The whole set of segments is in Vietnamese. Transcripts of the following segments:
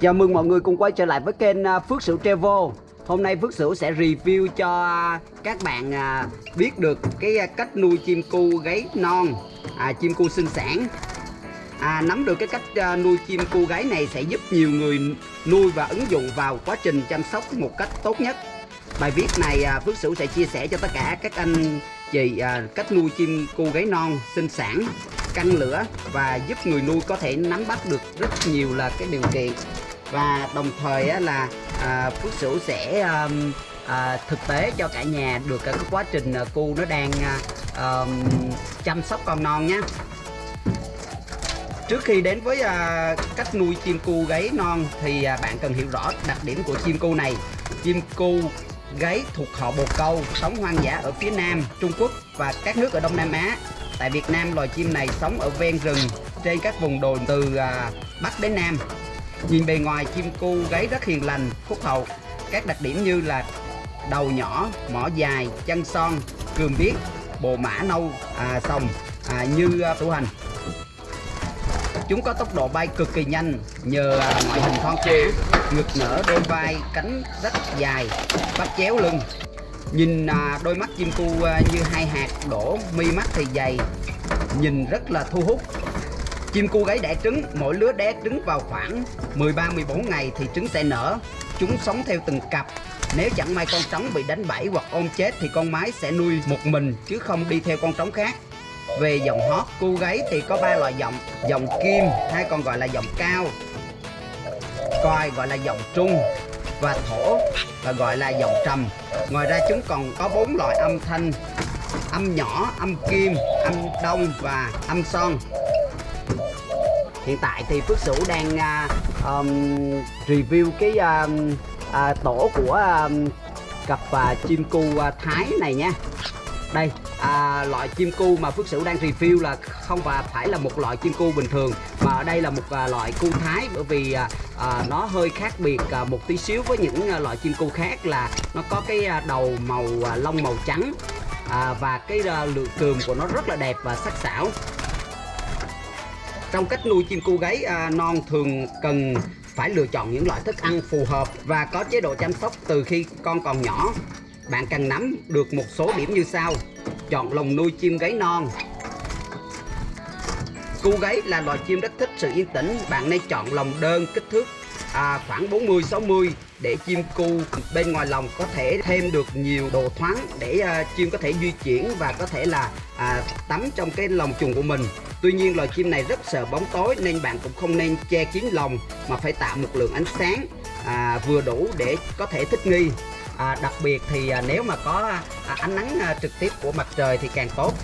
Chào mừng mọi người cùng quay trở lại với kênh à, Phước Sửu Travel. Hôm nay Phước Sửu sẽ review cho các bạn à, biết được cái à, cách nuôi chim cu gáy non à, Chim cu sinh sản. À, Nắm được cái cách nuôi chim cu gáy này sẽ giúp nhiều người nuôi và ứng dụng vào quá trình chăm sóc một cách tốt nhất. Bài viết này Phước Sửu sẽ chia sẻ cho tất cả các anh chị cách nuôi chim cu gáy non sinh sản căng lửa và giúp người nuôi có thể nắm bắt được rất nhiều là cái điều kiện và đồng thời á, là à, Phước Sửu sẽ à, thực tế cho cả nhà được cái quá trình à, cu nó đang à, chăm sóc con non nhé Trước khi đến với à, cách nuôi chim cu gáy non thì à, bạn cần hiểu rõ đặc điểm của chim cu này. Chim cu gáy thuộc họ bồ câu, sống hoang dã ở phía Nam, Trung Quốc và các nước ở Đông Nam Á. Tại Việt Nam loài chim này sống ở ven rừng trên các vùng đồi từ à, Bắc đến Nam Nhìn bề ngoài chim cu gáy rất hiền lành, phúc hậu. Các đặc điểm như là đầu nhỏ, mỏ dài, chân son, cườm biếc, bộ mã nâu, à, sòng à, như à, tủ hành. Chúng có tốc độ bay cực kỳ nhanh nhờ à, ngoại hình thon thả, ngực nở đôi vai, cánh rất dài, bắt chéo lưng. Nhìn à, đôi mắt chim cu à, như hai hạt đổ, mi mắt thì dày, nhìn rất là thu hút Chim cu gáy đẻ trứng, mỗi lứa đẻ trứng vào khoảng 13-14 ngày thì trứng sẽ nở. Chúng sống theo từng cặp. Nếu chẳng may con trống bị đánh bẫy hoặc ôm chết thì con mái sẽ nuôi một mình chứ không đi theo con trống khác. Về dòng hót, cu gáy thì có ba loại giọng, dòng kim hay còn gọi là giọng cao, coi gọi là giọng trung và thổ và gọi là giọng trầm. Ngoài ra chúng còn có bốn loại âm thanh âm nhỏ, âm kim, âm đông và âm son hiện tại thì Phước Sửu đang uh, um, review cái uh, uh, tổ của uh, cặp uh, chim cu uh, Thái này nha. Đây à, loại chim cu mà Phước Sửu đang review là không phải phải là một loại chim cu bình thường mà ở đây là một à, loại cu Thái bởi vì à, à, nó hơi khác biệt à, một tí xíu với những à, loại chim cu khác là nó có cái à, đầu màu à, lông màu trắng à, và cái à, lượng cườm của nó rất là đẹp và sắc sảo trong cách nuôi chim cu gáy à, non thường cần phải lựa chọn những loại thức ăn phù hợp và có chế độ chăm sóc từ khi con còn nhỏ. Bạn cần nắm được một số điểm như sau. Chọn lồng nuôi chim gáy non. Cu gáy là loài chim rất thích sự yên tĩnh. Bạn nên chọn lồng đơn kích thước à, khoảng 40-60 để chim cu bên ngoài lòng có thể thêm được nhiều đồ thoáng để à, chim có thể di chuyển và có thể là à, tắm trong cái lồng chuồng của mình. Tuy nhiên loài chim này rất sợ bóng tối nên bạn cũng không nên che kín lồng mà phải tạo một lượng ánh sáng à, vừa đủ để có thể thích nghi. À, đặc biệt thì à, nếu mà có à, ánh nắng à, trực tiếp của mặt trời thì càng tốt.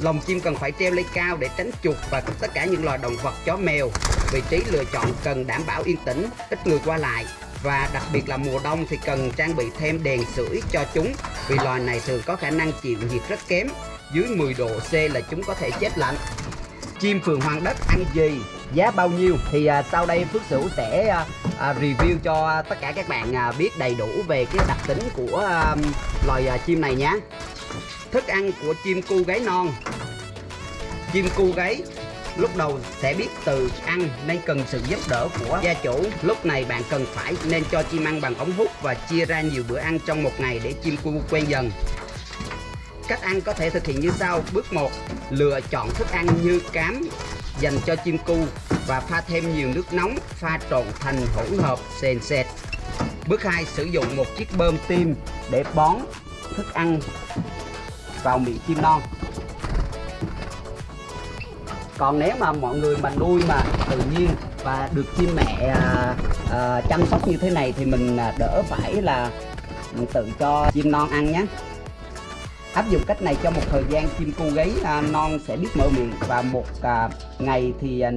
Lồng chim cần phải treo lên cao để tránh chuột và tất cả những loài động vật chó mèo. Vị trí lựa chọn cần đảm bảo yên tĩnh ít người qua lại và đặc biệt là mùa đông thì cần trang bị thêm đèn sưởi cho chúng vì loài này thường có khả năng chịu nhiệt rất kém. Dưới 10 độ C là chúng có thể chết lạnh. Chim phường hoàng đất ăn gì? Giá bao nhiêu? Thì à, sau đây Phước Sửu sẽ à, à, review cho tất cả các bạn à, biết đầy đủ về cái đặc tính của à, loài à, chim này nhé thức ăn của chim cu gáy non. Chim cu gáy lúc đầu sẽ biết từ ăn nên cần sự giúp đỡ của gia chủ. Lúc này bạn cần phải nên cho chim ăn bằng ống hút và chia ra nhiều bữa ăn trong một ngày để chim cu quen dần. Cách ăn có thể thực hiện như sau. Bước 1 lựa chọn thức ăn như cám dành cho chim cu và pha thêm nhiều nước nóng, pha trộn thành hỗn hợp sền sệt. Bước 2 sử dụng một chiếc bơm tim để bón thức ăn vào miệng chim non còn nếu mà mọi người mà nuôi mà tự nhiên và được chim mẹ à, à, chăm sóc như thế này thì mình à, đỡ phải là tự cho chim non ăn nhé. Áp dụng cách này trong một thời gian chim cu gáy à, non sẽ biết mở miệng và một à, ngày thì à,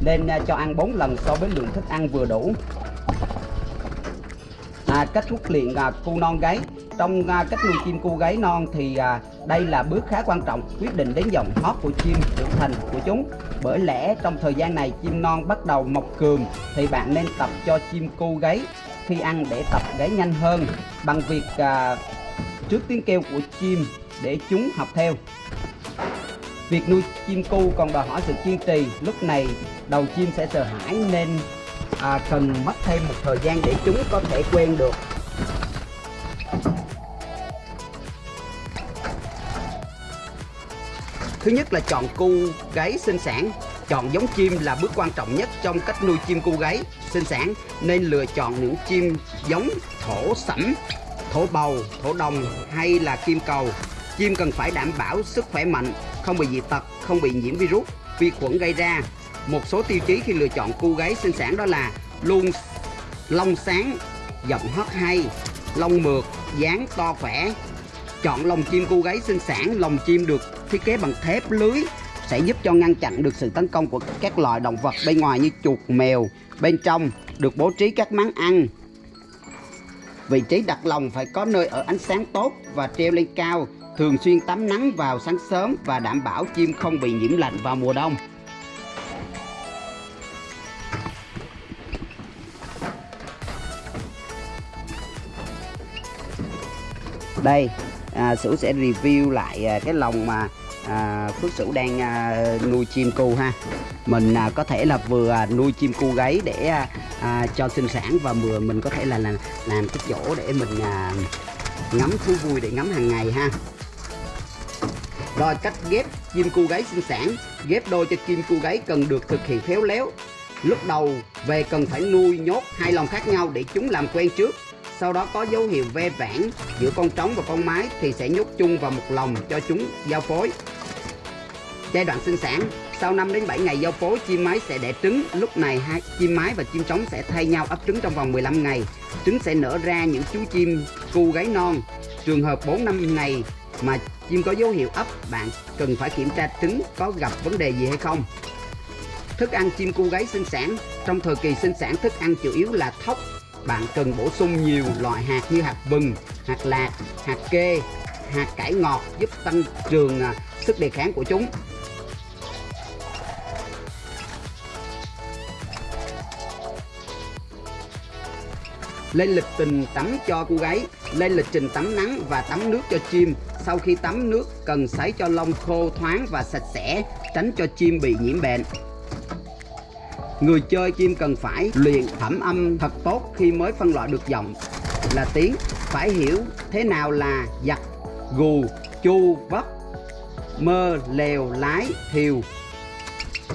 nên à, cho ăn 4 lần so với lượng thức ăn vừa đủ à, cách huấn luyện à, cu non gáy. Trong à, cách nuôi chim cu gáy non thì à, đây là bước khá quan trọng quyết định đến dòng hót của chim trưởng thành của chúng. Bởi lẽ trong thời gian này chim non bắt đầu mọc cườm thì bạn nên tập cho chim cu gáy khi ăn để tập gáy nhanh hơn bằng việc à, trước tiếng kêu của chim để chúng học theo. Việc nuôi chim cu còn đòi hỏi sự kiên trì, lúc này đầu chim sẽ sợ hãi nên à, cần mất thêm một thời gian để chúng có thể quen được. Thứ nhất là chọn cu gáy sinh sản Chọn giống chim là bước quan trọng nhất trong cách nuôi chim cu gáy sinh sản Nên lựa chọn những chim giống thổ sẫm, thổ bầu, thổ đồng hay là kim cầu. Chim cần phải đảm bảo sức khỏe mạnh, không bị dị tật, không bị nhiễm virus, vi khuẩn gây ra. Một số tiêu chí khi lựa chọn cô gáy sinh sản đó là luôn lông sáng, giọng hót hay, lông mượt, dáng to khỏe Chọn lồng chim cô gáy sinh sản, lồng chim được thiết kế bằng thép lưới sẽ giúp cho ngăn chặn được sự tấn công của các loài động vật bên ngoài như chuột, mèo. Bên trong được bố trí các máng ăn. Vị trí đặt lồng phải có nơi ở ánh sáng tốt và treo lên cao, thường xuyên tắm nắng vào sáng sớm và đảm bảo chim không bị nhiễm lạnh vào mùa đông. Đây, à, Sửu sẽ review lại à, cái lồng mà à, Phước Sửu đang à, nuôi chim cu ha. Mình à, có thể là vừa à, nuôi chim cu gáy để à, à, cho sinh sản và vừa mình có thể là làm, làm cái chỗ để mình à, ngắm thú vui để ngắm hàng ngày ha. Rồi cách ghép chim cu gáy sinh sản. Ghép đôi cho chim cu gáy cần được thực hiện khéo léo. Lúc đầu về cần phải nuôi nhốt hai lồng khác nhau để chúng làm quen trước sau đó có dấu hiệu ve vãn giữa con trống và con mái thì sẽ nhốt chung vào một lồng cho chúng giao phối. Giai đoạn sinh sản, sau 5 đến 7 ngày giao phối, chim mái sẽ đẻ trứng. Lúc này hai chim mái và chim trống sẽ thay nhau ấp trứng trong vòng 15 ngày. Trứng sẽ nở ra những chú chim cu gáy non. Trường hợp 4 năm ngày mà chim có dấu hiệu ấp, bạn cần phải kiểm tra trứng có gặp vấn đề gì hay không. Thức ăn chim cu gáy sinh sản, trong thời kỳ sinh sản, thức ăn chủ yếu là thóc bạn cần bổ sung nhiều loại hạt như hạt vừng, hạt lạc, hạt kê, hạt cải ngọt giúp tăng trường à, sức đề kháng của chúng. Lên lịch trình tắm cho cô gái, lên lịch trình tắm nắng và tắm nước cho chim. Sau khi tắm nước cần sấy cho lông khô thoáng và sạch sẽ, tránh cho chim bị nhiễm bệnh. Người chơi chim cần phải luyện thẩm âm thật tốt khi mới phân loại được giọng là tiếng Phải hiểu thế nào là giặt, gù, chu, vấp, mơ, lèo, lái, thiều.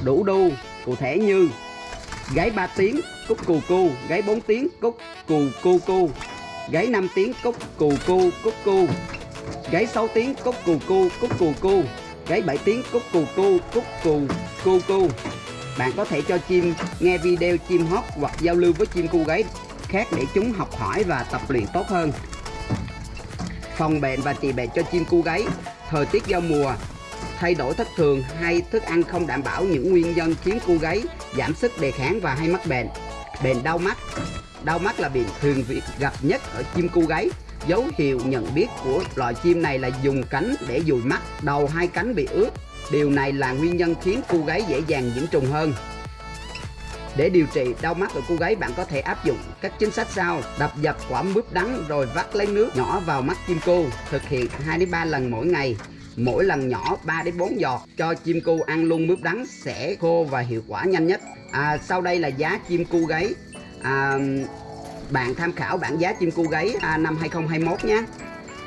Đủ đu, cụ thể như Gáy 3 tiếng, cúc cù cu, gáy 4 tiếng, cúc cù cu cu. Gáy 5 tiếng, cúc cù cu, cúc cu. Gáy 6 tiếng, cúc cù cu, cúc cù cu. Gáy 7 tiếng, cúc cù cu, cúc cù cu cu bạn có thể cho chim nghe video chim hót hoặc giao lưu với chim cu gáy khác để chúng học hỏi và tập luyện tốt hơn. Phòng bệnh và trị bệnh cho chim cu gáy, thời tiết giao mùa, thay đổi thất thường hay thức ăn không đảm bảo những nguyên nhân khiến cu gáy giảm sức đề kháng và hay mắc bệnh. Bệnh đau mắt Đau mắt là bệnh thường gặp nhất ở chim cu gáy. Dấu hiệu nhận biết của loài chim này là dùng cánh để dùi mắt, đầu hai cánh bị ướt, Điều này là nguyên nhân khiến cô gái dễ dàng nhiễm trùng hơn. Để điều trị đau mắt ở cô gái bạn có thể áp dụng các chính sách sau. Đập dập quả mướp đắng rồi vắt lấy nước nhỏ vào mắt chim cu Thực hiện 2 đến 3 lần mỗi ngày. Mỗi lần nhỏ 3 đến 4 giọt. Cho chim cu ăn luôn mướp đắng sẽ khô và hiệu quả nhanh nhất. À, Sau đây là giá chim cu gáy à, Bạn tham khảo bản giá chim cu gáy à, năm 2021 nhé.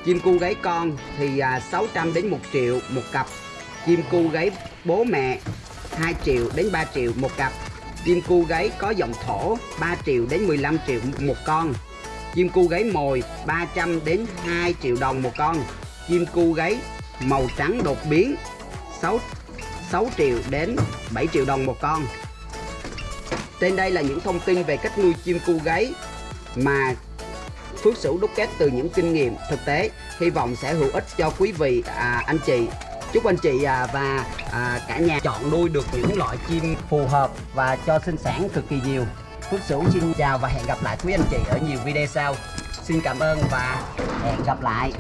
Chim cu gáy con thì à, 600 đến 1 triệu một cặp chim cu gáy bố mẹ 2 triệu đến 3 triệu một cặp. Chim cu gáy có dòng thổ 3 triệu đến 15 triệu một con. Chim cu gáy mồi 300 đến 2 triệu đồng một con. Chim cu gáy màu trắng đột biến 6, 6 triệu đến 7 triệu đồng một con. Trên đây là những thông tin về cách nuôi chim cu gáy mà Phước Sửu đúc kết từ những kinh nghiệm thực tế. Hy vọng sẽ hữu ích cho quý vị à, anh chị chúc anh chị à, và à, cả nhà chọn nuôi được những loại chim phù hợp và cho sinh sản cực kỳ nhiều. Phước Sửu xin chào và hẹn gặp lại quý anh chị ở nhiều video sau. Xin cảm ơn và hẹn gặp lại.